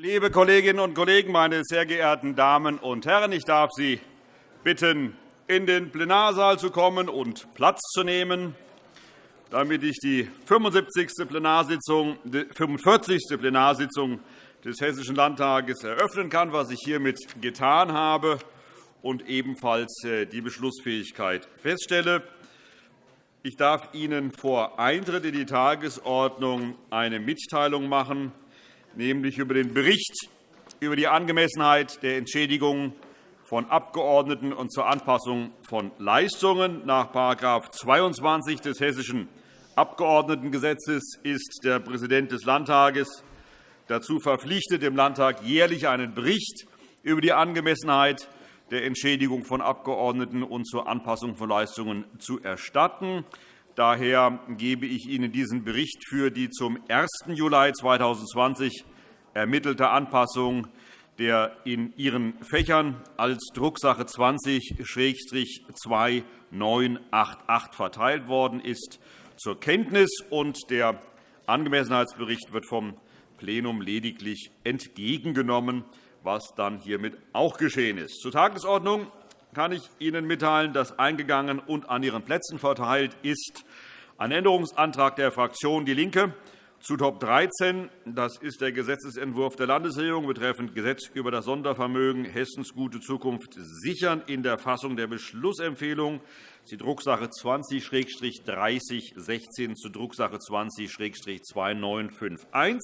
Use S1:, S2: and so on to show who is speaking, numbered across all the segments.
S1: Liebe Kolleginnen und Kollegen, meine sehr geehrten Damen und Herren! Ich darf Sie bitten, in den Plenarsaal zu kommen und Platz zu nehmen, damit ich die 75. Plenarsitzung, 45. Plenarsitzung des Hessischen Landtages eröffnen kann, was ich hiermit getan habe, und ebenfalls äh, die Beschlussfähigkeit feststelle. Ich darf Ihnen vor Eintritt in die Tagesordnung eine Mitteilung machen nämlich über den Bericht über die Angemessenheit der Entschädigung von Abgeordneten und zur Anpassung von Leistungen. Nach § 22 des Hessischen Abgeordnetengesetzes ist der Präsident des Landtages dazu verpflichtet, dem Landtag jährlich einen Bericht über die Angemessenheit der Entschädigung von Abgeordneten und zur Anpassung von Leistungen zu erstatten. Daher gebe ich Ihnen diesen Bericht für die zum 1. Juli 2020 ermittelte Anpassung der in Ihren Fächern als Drucksache 20-2988 verteilt worden ist, zur Kenntnis. Der Angemessenheitsbericht wird vom Plenum lediglich entgegengenommen, was dann hiermit auch geschehen ist. Zur Tagesordnung kann ich Ihnen mitteilen, dass eingegangen und an Ihren Plätzen verteilt ist ein Änderungsantrag der Fraktion DIE LINKE zu Top 13. Das ist der Gesetzentwurf der Landesregierung betreffend Gesetz über das Sondervermögen Hessens gute Zukunft sichern in der Fassung der Beschlussempfehlung, die Drucksache 20-3016 zu Drucksache 20-2951.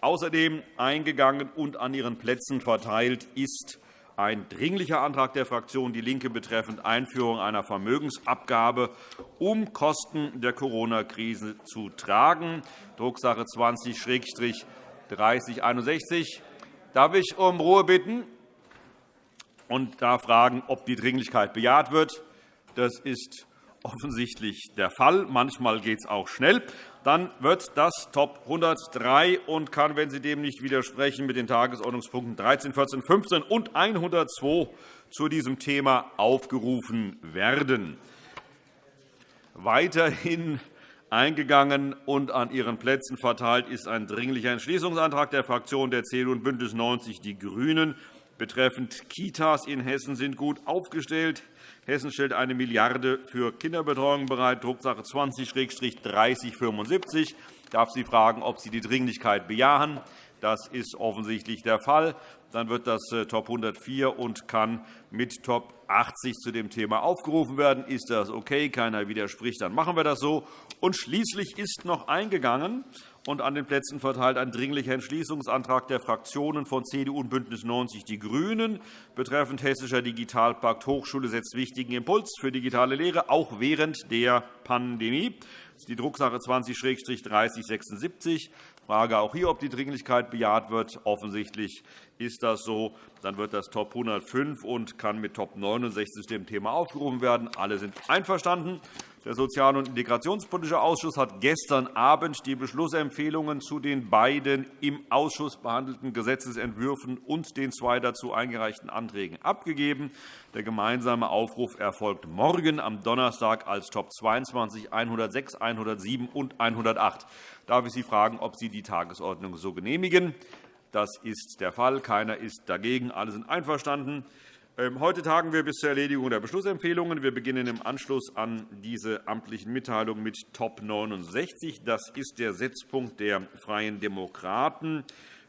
S1: Außerdem eingegangen und an Ihren Plätzen verteilt ist ein Dringlicher Antrag der Fraktion DIE LINKE betreffend Einführung einer Vermögensabgabe, um Kosten der Corona-Krise zu tragen, Drucksache 20-3061. Darf ich um Ruhe bitten und darf fragen, ob die Dringlichkeit bejaht wird? Das ist offensichtlich der Fall. Manchmal geht es auch schnell dann wird das Top 103 und kann, wenn Sie dem nicht widersprechen, mit den Tagesordnungspunkten 13, 14, 15 und 102 zu diesem Thema aufgerufen werden. Weiterhin eingegangen und an Ihren Plätzen verteilt ist ein Dringlicher Entschließungsantrag der Fraktionen der CDU und BÜNDNIS 90 die GRÜNEN betreffend Kitas in Hessen sind gut aufgestellt. Hessen stellt eine Milliarde für Kinderbetreuung bereit, Drucksache 20-3075. Ich darf Sie fragen, ob Sie die Dringlichkeit bejahen. Das ist offensichtlich der Fall. Dann wird das äh, Top 104 und kann mit Top 80 zu dem Thema aufgerufen werden. Ist das okay? Keiner widerspricht. Dann machen wir das so. Und schließlich ist noch eingegangen und an den Plätzen verteilt ein Dringlicher Entschließungsantrag der Fraktionen von CDU und BÜNDNIS 90 die GRÜNEN betreffend Hessischer Digitalpakt Hochschule setzt wichtigen Impuls für digitale Lehre, auch während der Pandemie. Das ist die Drucksache 20-3076. Ich frage auch hier, ob die Dringlichkeit bejaht wird. Offensichtlich ist das so. Dann wird das Top 105 und kann mit Top 69 dem Thema aufgerufen werden. Alle sind einverstanden. Der Sozial- und Integrationspolitische Ausschuss hat gestern Abend die Beschlussempfehlungen zu den beiden im Ausschuss behandelten Gesetzentwürfen und den zwei dazu eingereichten Anträgen abgegeben. Der gemeinsame Aufruf erfolgt morgen am Donnerstag als Top 22, 106, 107 und 108. Darf ich Sie fragen, ob Sie die Tagesordnung so genehmigen? Das ist der Fall. Keiner ist dagegen. Alle sind einverstanden. Ähm, heute tagen wir bis zur Erledigung der Beschlussempfehlungen. Wir beginnen im Anschluss an diese amtlichen Mitteilungen mit Top 69. Das ist der Setzpunkt der Freien Demokraten.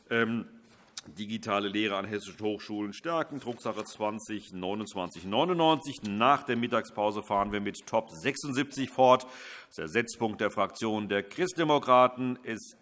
S1: Ähm, digitale Lehre an hessischen Hochschulen stärken, Drucksache 20 2999. Nach der Mittagspause fahren wir mit Top 76 fort. Das ist der Setzpunkt der Fraktion der Christdemokraten. Es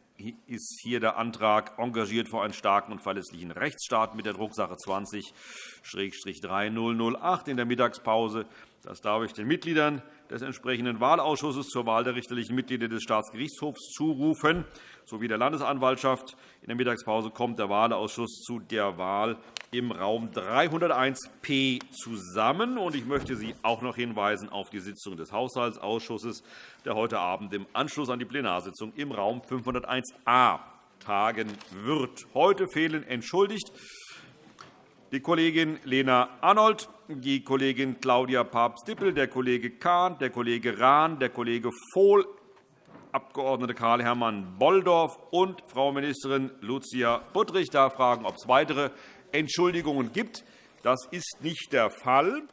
S1: ist hier der Antrag engagiert vor einen starken und verlässlichen Rechtsstaat mit der Drucksache 20-3008 in der Mittagspause. Das darf ich den Mitgliedern des entsprechenden Wahlausschusses zur Wahl der richterlichen Mitglieder des Staatsgerichtshofs zurufen, sowie der Landesanwaltschaft. In der Mittagspause kommt der Wahlausschuss zu der Wahl im Raum 301p zusammen. Ich möchte Sie auch noch hinweisen auf die Sitzung des Haushaltsausschusses, der heute Abend im Anschluss an die Plenarsitzung im Raum 501a tagen wird. Heute fehlen entschuldigt die Kollegin Lena Arnold, die Kollegin Claudia Papst-Dippel, der Kollege Kahn, der Kollege Rahn, der Kollege Vohl Abg. Karl-Hermann Bolldorf und Frau Ministerin Lucia Buttrich. Ich darf fragen, ob es weitere Entschuldigungen gibt. Das ist nicht der Fall.